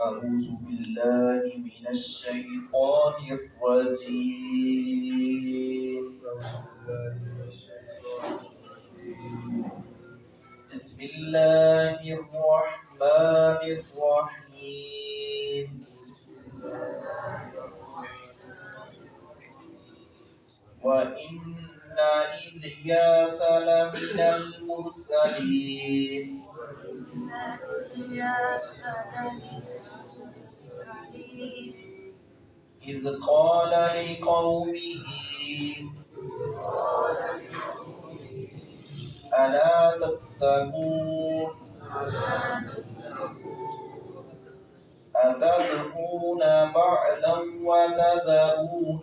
أعوذ بالله من الشيطان الرجيم. بسم الله الرحمن الرحيم. وإن إلياس لمن المرسلين. إذ قال لقومه ألا تتقون؟ أتدعون بعلا وتذرون؟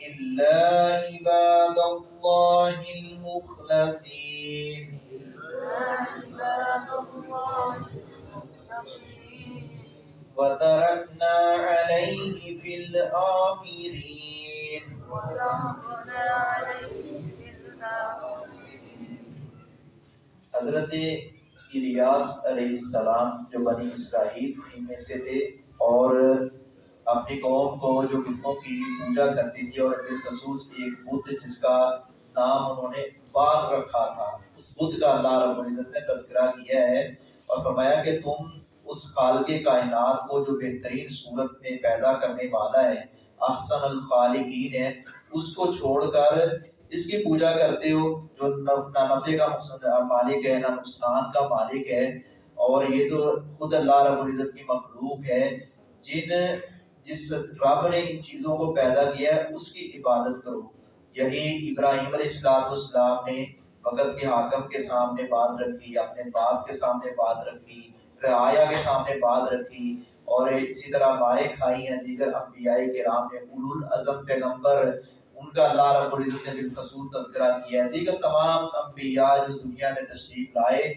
إلا عباد الله المخلصين وتركنا عليه في الآخرين حضرت الیاس علیہ السلام جو بنی اسرائیل ان میں سے تھے اور اپنی قوم کو جو بتوں کی پوجا کرتی تھی اور بالخصوص ایک بدھ جس کا نام انہوں نے باغ رکھا تھا، اس بدھ کا اللہ رب العزت نے تذکرہ کیا ہے اور فرمایا کہ تم اس خالق کائنات کو جو بہترین صورت میں پیدا کرنے والا ہے، احسن الخالقین ہے، اس کو چھوڑ کر اس کی پوجا کرتے ہو، جو نہ نفع کا مالک ہے، نہ نقصان کا مالک ہے، اور یہ تو خود اللہ رب العزت کی مخلوق ہے۔ جن جس رب نے ان چیزوں کو پیدا کیا ہے، اس کی عبادت کرو۔ یہی ابراہیم علیہ السلام السلام نے وقت کے حاکم کے سامنے بات رکھی، اپنے باپ کے سامنے بات رکھی رعایا کے سامنے بات رکھی اور اسی طرح ہمارے کھائی ہیں، دیگر انبیاء کرام نے اولو العظم پیغمبر، ان کا اللہ رب العزت نے بالخصوص تذکرہ کیا ہے۔ دیگر تمام انبیاء جو دنیا میں تشریف لائے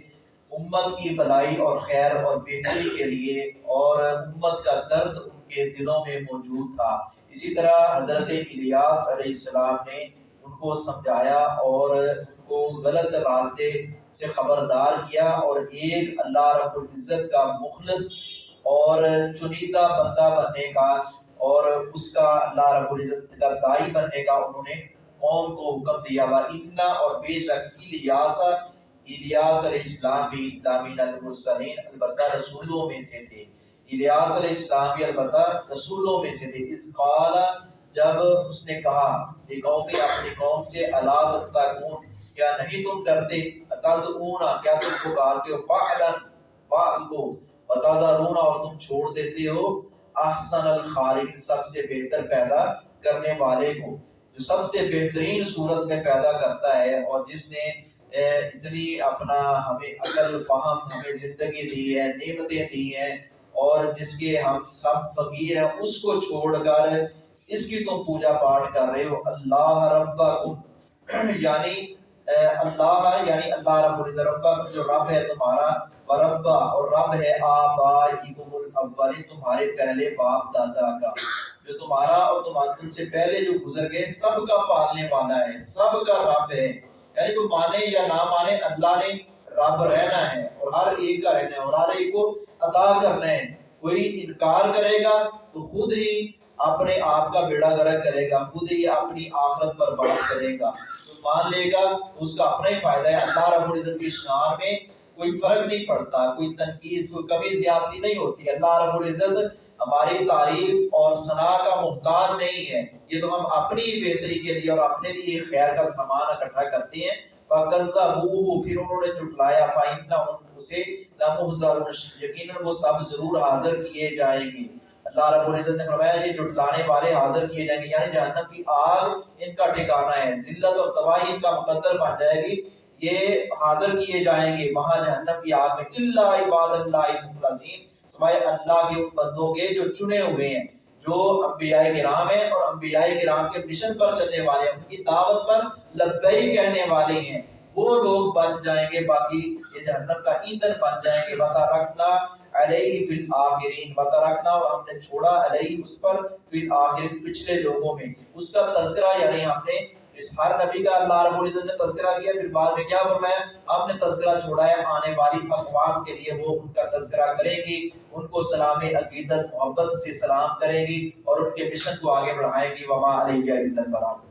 امت کی بلائی اور خیر اور بہتری کے لیے اور امت کا درد ان کے دلوں میں موجود تھا۔ اسی طرح حضرت الیاس علیہ السلام نے ان کو سمجھایا اور ان کو غلط راستے سے خبردار کیا اور ایک اللہ رب العزت کا مخلص اور چنیدہ بندہ بننے کا اور اس کا اللہ رب العزت کا دائی بننے کا انہوں نے قوم کو حکم دیا۔ ہوا اتنا اور بے شک الیاس الیاس علیہ السلام بھی دامین المرسلین، البتہ رسولوں میں سے تھے۔ الیاس علیہ السلام بھی البتہ رسولوں میں سے تھے۔ اس قال، جب اس نے کہا کہ قوم اپنی قوم سے اللہ تتقون، کیا نہیں تم ڈرتے؟ تدعون کیا تم پکارتے ہو؟ فعلن فعل کو۔ وتذرون اور تم چھوڑ دیتے ہو؟ احسن الخالق سب سے بہتر پیدا کرنے والے کو۔ جو سب سے بہترین صورت میں پیدا کرتا ہے، اور جس نے اتنی اپنا ہمیں عقل، فہم ہمیں زندگی دی ہے، نعمتیں دی ہیں، اور جس کے ہم سب فقیر ہیں، اس کو چھوڑ کر اس کی تم پوجا پاٹ کر رہے ہو۔ اللہ ربکم۔ یعنی اللہ یعنی اللہ رب العزت رب جو رب ہے تمہارا وربا اور رب ہے آبائکم الاولین تمہارے پہلے باپ دادا کا۔ جو تمہارا اور تمہارے تم سے پہلے جو گزر گئے، سب کا پالنے والا ہے، سب کا رب ہے۔ یعنی کوئی مانے یا نہ مانے، اللہ نے رب رہنا ہے اور ہر ایک کا رہنا ہے اور ہر ایک کو عطا کرنا ہے۔ کوئی انکار کرے گا تو خود ہی اپنے آپ کا بیڑا گرک کرے گا، خود ہی اپنی آخرت پر بات کرے گا۔ تو مان لے گا، اس کا اپنا ہی فائدہ ہے۔ اللہ رب العزت کی شان میں کوئی فرق نہیں پڑتا، کوئی تنقید، کوئی کمی زیادتی نہیں ہوتی۔ اللہ رب العزت ہماری تعریف اور ثنا کا محتاج نہیں ہے۔ یہ تو ہم اپنی بہتری کے لیے اور اپنے لیے خیر کا سامان اکٹھا کرتے ہیں۔ فَقَذَّبُوهُ پھر انہوں نے جھٹلایا۔ فَإِنَّهُمْ اسے لَمُحْضَرُونَ یقیناً وہ سب ضرور حاضر کیے جائیں گے۔ اللہ رب العزت نے فرمایا، یہ جھٹلانے والے حاضر کیے جائیں گے۔ یعنی جہنم کی آگ ان کا ٹھکانہ ہے۔ ذلت اور تباہی ان کا مقدر بن جائے گی۔ یہ حاضر کیے جائیں گے۔ وہاں جہنم کی آگ میں۔ اللہ عباد اللہ مخلصین سوائے اللہ کے بندوں کے جو چنے ہوئے ہیں، جو انبیاء کرام ہیں اور انبیاء کرام کے مشن پر چلنے والے ہیں، ان کی دعوت پر لبئی کہنے والے ہیں۔ وہ لوگ بچ جائیں گے، باقی یہ جہنم کا ایندھن بن جائیں گے۔ بتا رکھنا علیہ فی الاخرین بتا رکھنا اور ہم نے چھوڑا علیہ اس پر فی الاخرین پچھلے لوگوں میں۔ اس کا تذکرہ یعنی ہم نے اس ہر نبی کا اللہ رب العزت نے تذکرہ کیا، پھر بعد میں کیا فرمایا؟ ہم نے تذکرہ چھوڑا ہے، آنے والی اقوام کے لیے وہ ان کا تذکرہ کرے گی، ان کو سلام عقیدت، محبت سے سلام کرے گی اور ان کے مشن کو آگے بڑھائے گی۔ وما علیہ البلاغ